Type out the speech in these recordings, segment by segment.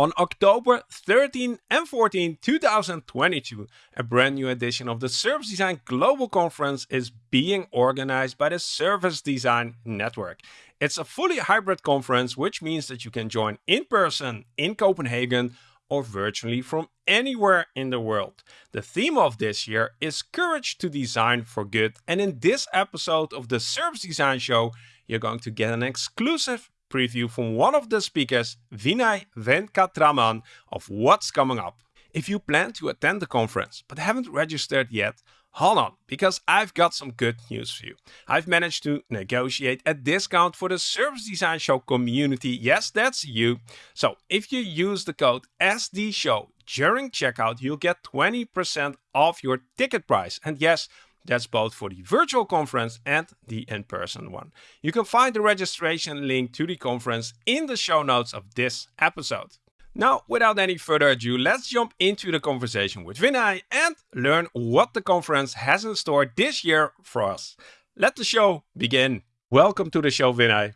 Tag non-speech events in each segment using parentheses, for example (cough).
On October 13 and 14, 2022, a brand new edition of the Service Design Global Conference is being organized by the Service Design Network. It's a fully hybrid conference, which means that you can join in person in Copenhagen or virtually from anywhere in the world. The theme of this year is Courage to Design for Good. And in this episode of the Service Design Show, you're going to get an exclusive preview from one of the speakers, Vinay Venkatraman, of what's coming up. If you plan to attend the conference but haven't registered yet, hold on, because I've got some good news for you. I've managed to negotiate a discount for the Service Design Show community. Yes, that's you. So if you use the code SDShow during checkout, you'll get 20% off your ticket price. And yes, that's both for the virtual conference and the in-person one. You can find the registration link to the conference in the show notes of this episode. Now, without any further ado, let's jump into the conversation with Vinay and learn what the conference has in store this year for us. Let the show begin. Welcome to the show, Vinay.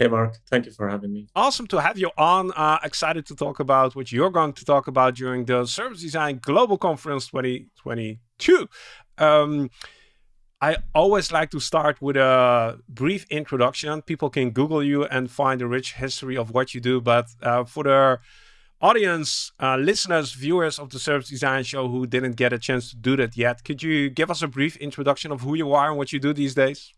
Hey, Marc. Thank you for having me. Awesome to have you on. Uh, excited to talk about what you're going to talk about during the Service Design Global Conference 2022. Um, I always like to start with a brief introduction. People can Google you and find a rich history of what you do. But uh, for the audience, uh, listeners, viewers of the Service Design Show who didn't get a chance to do that yet, could you give us a brief introduction of who you are and what you do these days?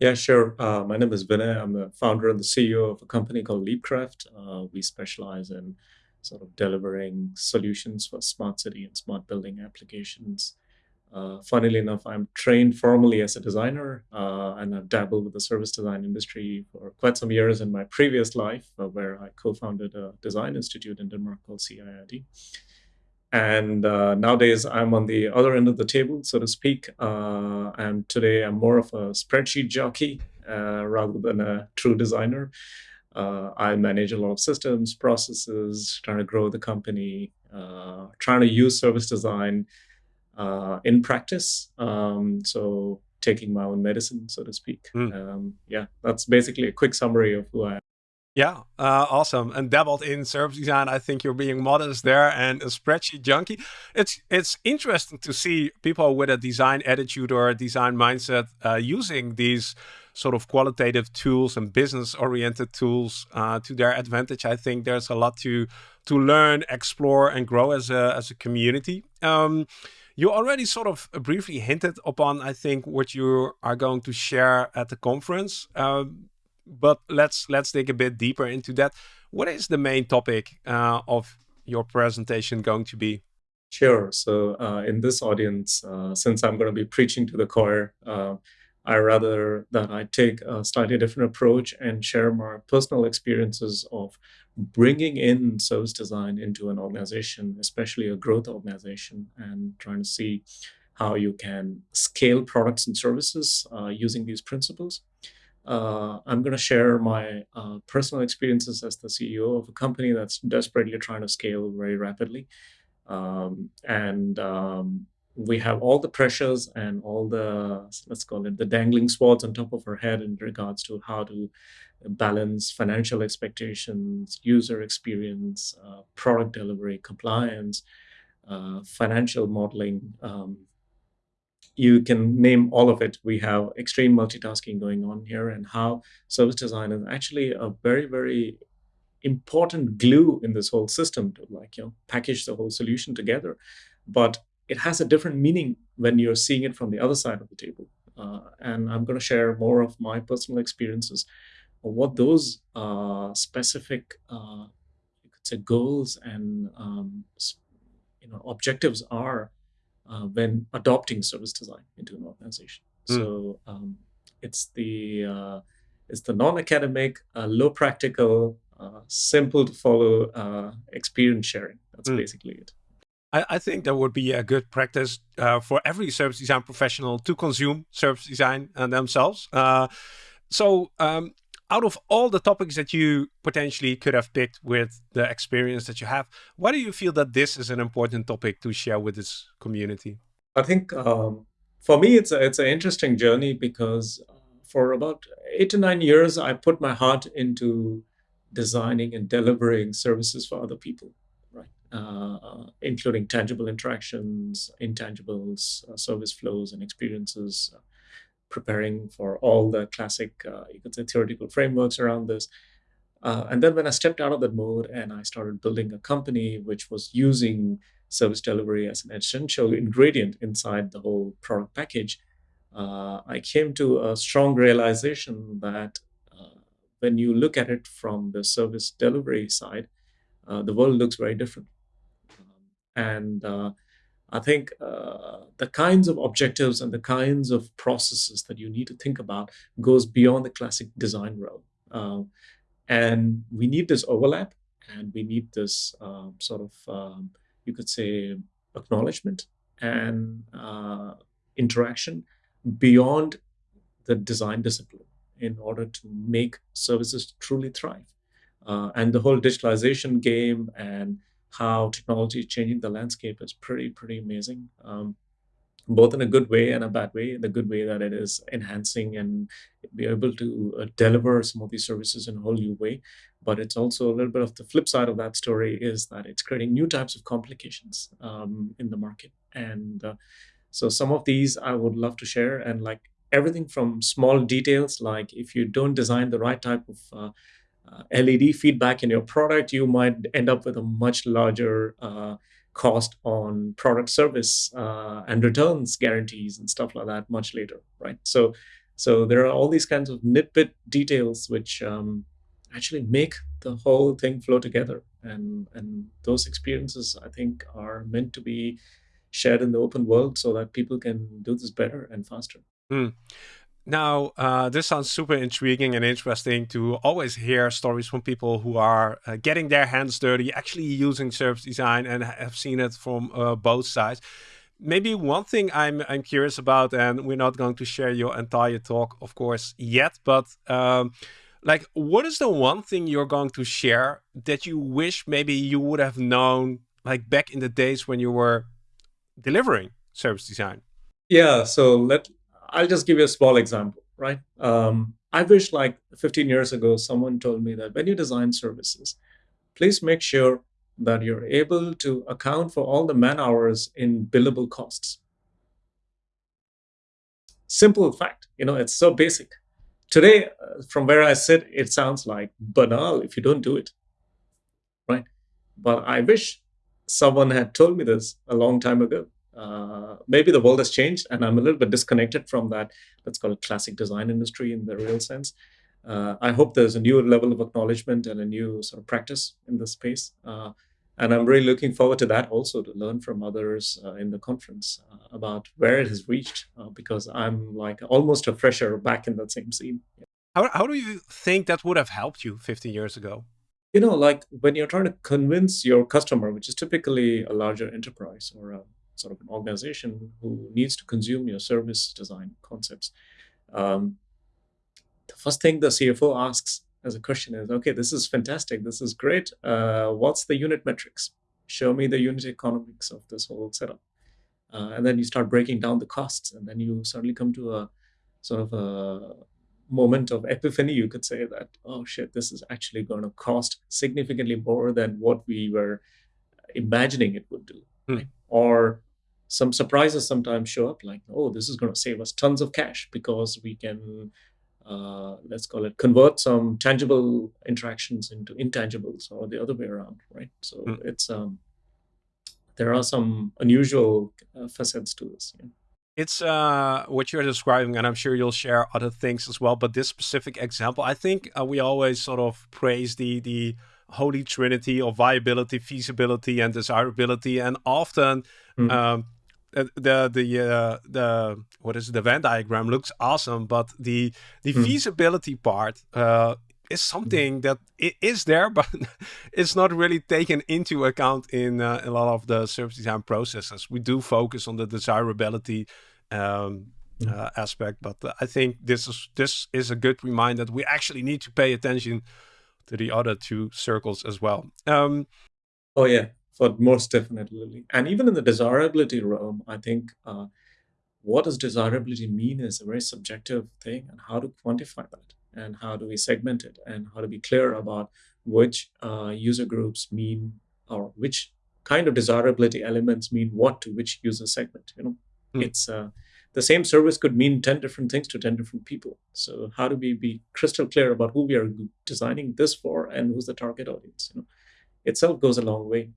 Yeah, sure. Uh, my name is Vinay. I'm the founder and the CEO of a company called Leapcraft. Uh, we specialize in sort of delivering solutions for smart city and smart building applications. Uh, funnily enough, I'm trained formally as a designer, uh, and I've dabbled with the service design industry for quite some years in my previous life, uh, where I co-founded a design institute in Denmark called CIID. And uh, nowadays, I'm on the other end of the table, so to speak. Uh, and today, I'm more of a spreadsheet jockey uh, rather than a true designer. Uh, I manage a lot of systems, processes, trying to grow the company, uh, trying to use service design uh, in practice. Um, so, taking my own medicine, so to speak. Mm. Um, yeah, that's basically a quick summary of who I am. Yeah, uh, awesome. And dabbled in service design. I think you're being modest there and a spreadsheet junkie. It's it's interesting to see people with a design attitude or a design mindset uh, using these sort of qualitative tools and business oriented tools uh, to their advantage. I think there's a lot to to learn, explore, and grow as a as a community. Um, you already sort of briefly hinted upon, I think, what you are going to share at the conference. Um, but let's let's dig a bit deeper into that. What is the main topic uh, of your presentation going to be? Sure. So uh, in this audience, uh, since I'm going to be preaching to the choir, uh, I rather that I take a slightly different approach and share my personal experiences of bringing in service design into an organization, especially a growth organization, and trying to see how you can scale products and services uh, using these principles uh, I'm going to share my uh, personal experiences as the CEO of a company that's desperately trying to scale very rapidly. Um, and um, we have all the pressures and all the, let's call it the dangling swords on top of our head in regards to how to balance financial expectations, user experience, uh, product delivery, compliance, uh, financial modeling, um, you can name all of it. We have extreme multitasking going on here and how service design is actually a very, very important glue in this whole system to like, you know, package the whole solution together. But it has a different meaning when you're seeing it from the other side of the table. Uh, and I'm going to share more of my personal experiences of what those uh, specific, uh, you could say, goals and um, you know objectives are uh, when adopting service design into an organization. Mm. So um, it's the uh, it's the non-academic, uh, low practical, uh, simple to follow uh, experience sharing. That's mm. basically it. I, I, think that would be a good practice uh, for every service design professional to consume service design themselves. so um, out of all the topics that you potentially could have picked with the experience that you have, why do you feel that this is an important topic to share with this community? I think um, for me, it's a, it's an interesting journey because uh, for about eight to nine years, I put my heart into designing and delivering services for other people, right? Uh, including tangible interactions, intangibles, uh, service flows, and experiences. Preparing for all the classic, uh, you could say, theoretical frameworks around this. Uh, and then when I stepped out of that mode and I started building a company which was using service delivery as an essential ingredient inside the whole product package, uh, I came to a strong realization that uh, when you look at it from the service delivery side, uh, the world looks very different. Um, and uh, I think uh, the kinds of objectives and the kinds of processes that you need to think about goes beyond the classic design realm. Um, and we need this overlap and we need this um, sort of um, you could say, acknowledgement and uh, interaction beyond the design discipline in order to make services truly thrive. Uh, and the whole digitalization game and how technology is changing the landscape is pretty, pretty amazing. Um, both in a good way and a bad way. In the good way that it is enhancing and be able to uh, deliver some of these services in a whole new way. But it's also a little bit of the flip side of that story is that it's creating new types of complications um, in the market. And uh, so some of these I would love to share and like everything from small details, like if you don't design the right type of uh, LED feedback in your product, you might end up with a much larger uh, cost on product service uh, and returns guarantees and stuff like that much later, right? So, so there are all these kinds of nitpick details which um, actually make the whole thing flow together, and and those experiences I think are meant to be shared in the open world so that people can do this better and faster. Mm. Now, uh, this sounds super intriguing and interesting to always hear stories from people who are uh, getting their hands dirty, actually using service design and have seen it from uh, both sides. Maybe one thing I'm I'm curious about, and we're not going to share your entire talk, of course, yet, but um, like, what is the one thing you're going to share that you wish maybe you would have known, like back in the days when you were delivering service design? Yeah, so let I'll just give you a small example, right? Um, I wish like 15 years ago, someone told me that when you design services, please make sure that you're able to account for all the man hours in billable costs. Simple fact, you know, it's so basic. Today, uh, from where I sit, it sounds like banal if you don't do it, right? But I wish someone had told me this a long time ago uh, maybe the world has changed and I'm a little bit disconnected from that, let's call it classic design industry in the real sense. Uh, I hope there's a new level of acknowledgement and a new sort of practice in this space. Uh, and I'm really looking forward to that also to learn from others uh, in the conference uh, about where it has reached, uh, because I'm like almost a fresher back in that same scene. How, how do you think that would have helped you 15 years ago? You know, like when you're trying to convince your customer, which is typically a larger enterprise or a sort of an organization who needs to consume your service design concepts, um, the first thing the CFO asks as a question is, okay, this is fantastic. This is great. Uh, what's the unit metrics? Show me the unit economics of this whole setup. Uh, and then you start breaking down the costs. And then you suddenly come to a sort of a moment of epiphany, you could say that, oh shit, this is actually going to cost significantly more than what we were imagining it would do. Hmm. Right? Or some surprises sometimes show up like oh this is going to save us tons of cash because we can uh, let's call it convert some tangible interactions into intangibles or the other way around right so mm. it's um there are some unusual uh, facets to this yeah. It's uh, what you're describing, and I'm sure you'll share other things as well. But this specific example, I think uh, we always sort of praise the the holy trinity of viability, feasibility, and desirability, and often mm. um, the the uh, the what is it, the Venn diagram looks awesome, but the the mm. feasibility part uh, is hmm. something that it is there, (laughs) but it's not really taken into account in uh, a lot of the service design processes. We do focus on the desirability um, mm. aspect, but I think this is this is a good reminder that we actually need to pay attention to the other two circles as well. Um, oh yeah, for most definitely. And even in the desirability realm, I think uh, what does desirability mean is a very subjective thing and how to quantify that and how do we segment it and how to be clear about which uh, user groups mean or which kind of desirability elements mean what to which user segment. You know, mm. it's uh, the same service could mean 10 different things to 10 different people. So how do we be crystal clear about who we are designing this for and who's the target audience? You know, itself goes a long way.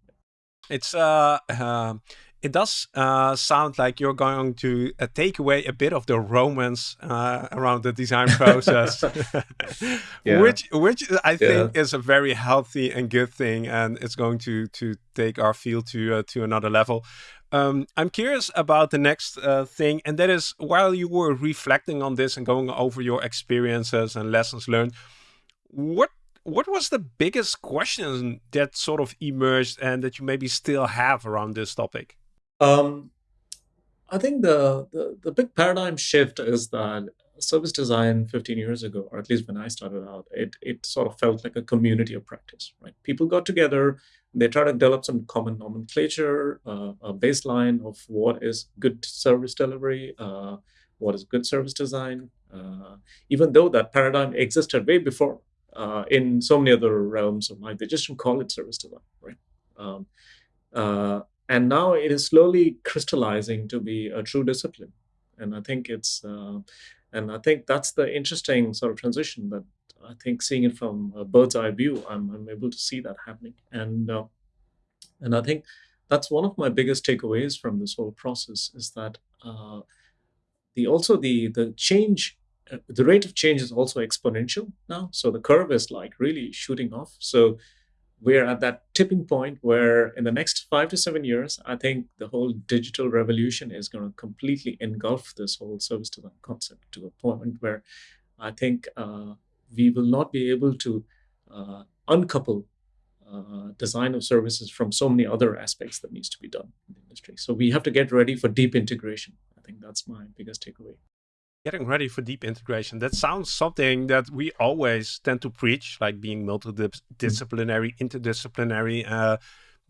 It's uh, uh it does uh, sound like you're going to uh, take away a bit of the romance uh, around the design (laughs) process, (laughs) yeah. which which I think yeah. is a very healthy and good thing, and it's going to to take our field to uh, to another level. Um, I'm curious about the next uh, thing, and that is while you were reflecting on this and going over your experiences and lessons learned, what what was the biggest question that sort of emerged and that you maybe still have around this topic? Um, I think the, the, the big paradigm shift is that service design 15 years ago, or at least when I started out, it it sort of felt like a community of practice, right? People got together, they try to develop some common nomenclature, uh, a baseline of what is good service delivery, uh, what is good service design, uh, even though that paradigm existed way before uh, in so many other realms of life, they just don't call it service design, right? Um, uh, and now it is slowly crystallizing to be a true discipline. And i think it's uh, and i think that's the interesting sort of transition that i think seeing it from a bird's eye view i'm, I'm able to see that happening. And uh, and i think that's one of my biggest takeaways from this whole process is that uh, the also the the change the rate of change is also exponential now so the curve is like really shooting off so we're at that tipping point where in the next five to seven years, I think the whole digital revolution is going to completely engulf this whole service design concept to a point where I think uh, we will not be able to uh, uncouple uh, design of services from so many other aspects that needs to be done in the industry. So we have to get ready for deep integration. I think that's my biggest takeaway getting ready for deep integration. That sounds something that we always tend to preach like being multidisciplinary interdisciplinary uh,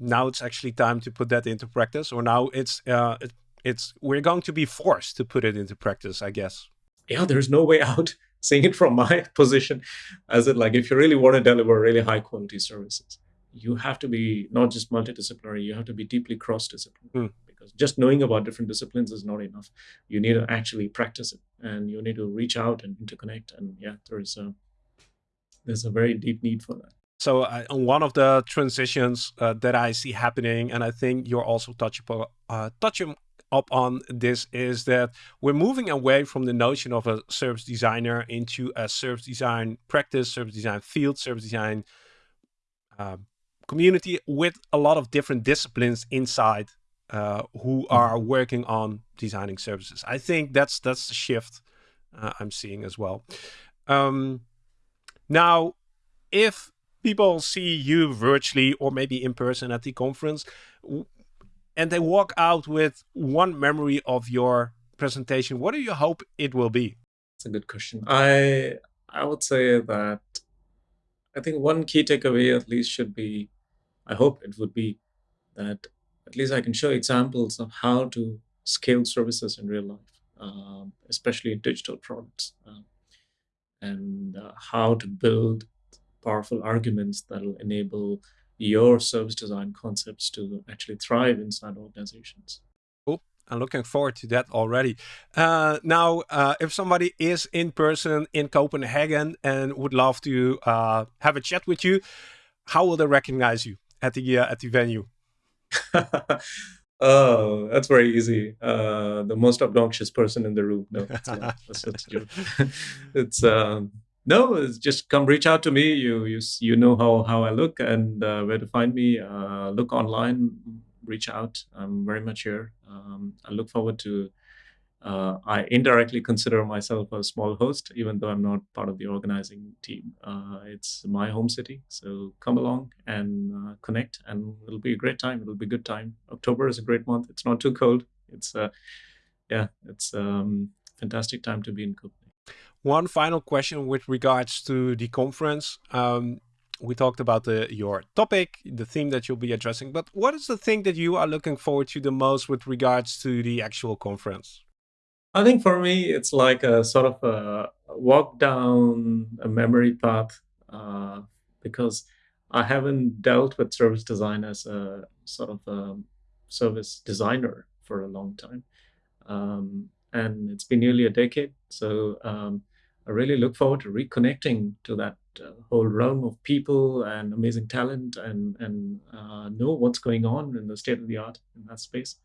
now it's actually time to put that into practice or now it's uh, it, it's we're going to be forced to put it into practice i guess. Yeah there's no way out. (laughs) Seeing it from my (laughs) position as it like if you really want to deliver really high quality services you have to be not just multidisciplinary you have to be deeply cross-disciplinary. Mm because just knowing about different disciplines is not enough. You need to actually practice it, and you need to reach out and interconnect. And yeah, there is a there's a very deep need for that. So uh, one of the transitions uh, that I see happening, and I think you're also touching uh, touching up on this, is that we're moving away from the notion of a service designer into a service design practice, service design field, service design uh, community with a lot of different disciplines inside uh, who mm-hmm. are working on designing services. I think that's that's the shift uh, I'm seeing as well. Um, now, if people see you virtually or maybe in person at the conference, and they walk out with one memory of your presentation, what do you hope it will be? It's a good question. I I would say that I think one key takeaway at least should be, I hope it would be that at least I can show examples of how to scale services in real life, um, especially digital products, um, and uh, how to build powerful arguments that will enable your service design concepts to actually thrive inside organizations. Cool. I'm looking forward to that already. Uh, now, uh, if somebody is in person in Copenhagen and would love to uh, have a chat with you, how will they recognize you at the uh, at the venue? (laughs) oh, that's very easy. Uh, the most obnoxious person in the room. No, uh, that's, that's (laughs) it's no, it's just come reach out to me. You you you know how how I look and uh, where to find me. Uh, look online, reach out. I'm very much here. Um, I look forward to uh, I indirectly consider myself a small host, even though I'm not part of the organizing team. Uh, it's my home city, so come along and uh, connect, and it'll be a great time. It'll be a good time. October is a great month. It's not too cold. It's uh, yeah, it's um, fantastic time to be in Copenhagen. One final question with regards to the conference. Um, we talked about the your topic, the theme that you'll be addressing, but what is the thing that you are looking forward to the most with regards to the actual conference? I think for me, it's like a sort of a walk down a memory path uh, because I haven't dealt with service design as a sort of a service designer for a long time. Um, and it's been nearly a decade. So um, I really look forward to reconnecting to that uh, whole realm of people and amazing talent and, and uh, know what's going on in the state of the art in that space.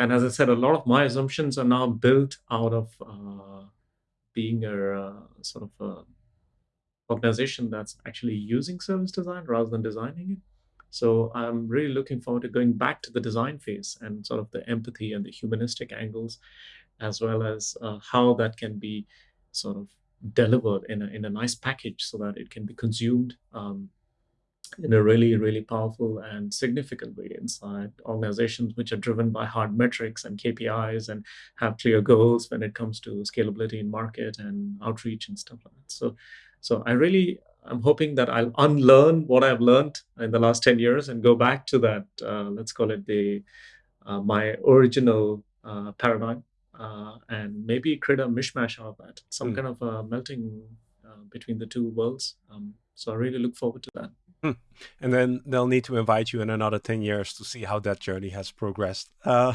And as I said, a lot of my assumptions are now built out of uh, being a uh, sort of a organization that's actually using service design rather than designing it. So I'm really looking forward to going back to the design phase and sort of the empathy and the humanistic angles, as well as uh, how that can be sort of delivered in a, in a nice package so that it can be consumed um, in a really, really powerful and significant way inside organizations which are driven by hard metrics and KPIs and have clear goals when it comes to scalability in market and outreach and stuff like that. So, so I really, I'm hoping that I'll unlearn what I've learned in the last 10 years and go back to that, uh, let's call it the, uh, my original uh, paradigm uh, and maybe create a mishmash of that, some mm. kind of a melting uh, between the two worlds. Um, so I really look forward to that. Hmm. And then they'll need to invite you in another 10 years to see how that journey has progressed. Uh,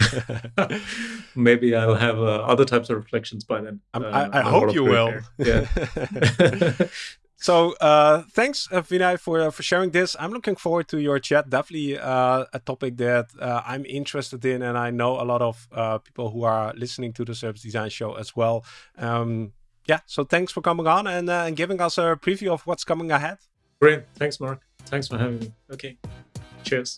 (laughs) Maybe I'll have uh, other types of reflections by then. I, uh, I hope you will. (laughs) Yeah. so uh, thanks, uh, Vinay, for, uh, for sharing this. I'm looking forward to your chat. Definitely a topic that I'm interested in. And I know a lot of people who are listening to the Service Design Show as well. Um, yeah, so thanks for coming on and, and giving us a preview of what's coming ahead. Great. Thanks, Marc. Thanks for having me. Okay. Cheers.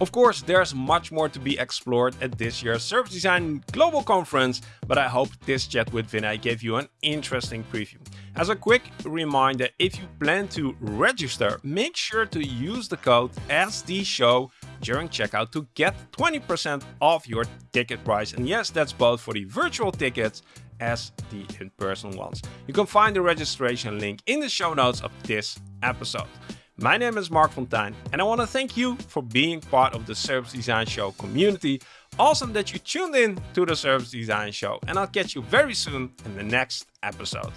Of course, there's much more to be explored at this year's Service Design Global Conference, but I hope this chat with Vinay gave you an interesting preview. As a quick reminder, if you plan to register, make sure to use the code SDShow during checkout to get 20% off your ticket price. And yes, that's both for the virtual tickets as the in-person ones. You can find the registration link in the show notes of this episode. My name is Marc Fonteijn and I want to thank you for being part of the Service Design Show community. Awesome that you tuned in to the Service Design Show and I'll catch you very soon in the next episode.